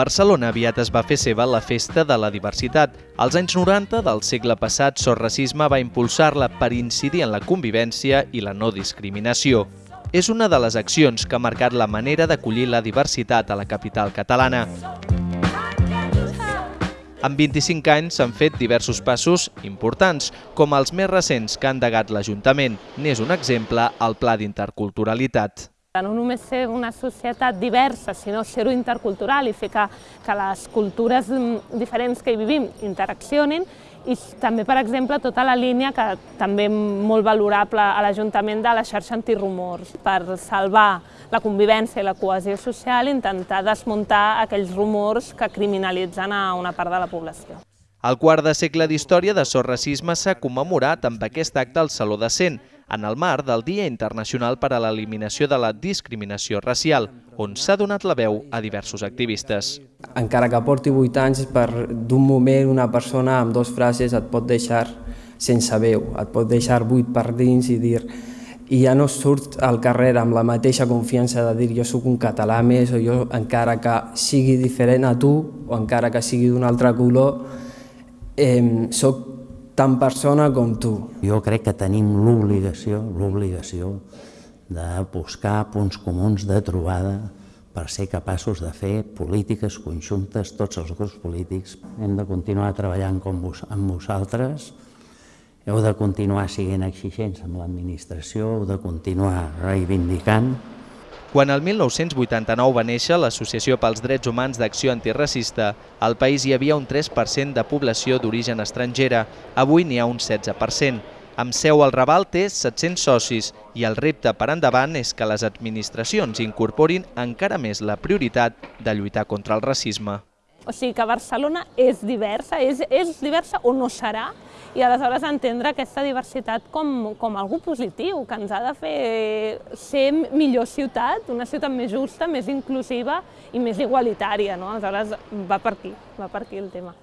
Barcelona aviat es va fer seva la Festa de la Diversitat. Als anys 90 del segle passat, Sor Racisme va impulsar-la per incidir en la convivència i la no discriminació. És una de les accions que ha marcat la manera d'acollir la diversitat a la capital catalana. En 25 anys s'han fet diversos passos importants, com els més recents que ha endegat l'Ajuntament. N'és un exemple el Pla d'Interculturalitat. No només ser una societat diversa, sinó ser-ho intercultural i fer que, que les cultures diferents que hi vivim interaccionin i també, per exemple, tota la línia que també molt valorable a l'Ajuntament de la xarxa antirumors per salvar la convivència i la cohesió social, intentar desmuntar aquells rumors que criminalitzen a una part de la població. El quart de segle d'història de Sor Racisme s'ha commemorat amb aquest acte al Saló de Cent, en el marc del Dia Internacional per a l'Eliminació de la Discriminació Racial, on s'ha donat la veu a diversos activistes. Encara que porti 8 anys, per d'un moment una persona amb dues frases et pot deixar sense veu, et pot deixar buit per dins i dir i ja no surt al carrer amb la mateixa confiança de dir jo sóc un català més o jo encara que sigui diferent a tu o encara que sigui d'un altre color eh, sóc tan persona com tu. Jo crec que tenim l'obligació, l'obligació de buscar punts comuns de trobada per ser capaços de fer polítiques conjuntes, tots els grups polítics. Hem de continuar treballant com vos, amb vosaltres, heu de continuar siguent exigents amb l'administració, heu de continuar reivindicant quan el 1989 va néixer l'Associació pels Drets Humans d'Acció Antiracista, al país hi havia un 3% de població d'origen estrangera, avui n'hi ha un 16%. Amb seu al Raval té 700 socis i el repte per endavant és que les administracions incorporin encara més la prioritat de lluitar contra el racisme. O sigui que Barcelona és diversa, és, és diversa o no serà, i aleshores entendre aquesta diversitat com, com algú positiu, que ens ha de fer ser millor ciutat, una ciutat més justa, més inclusiva i més igualitària. No? Aleshores va per aquí, va per aquí el tema.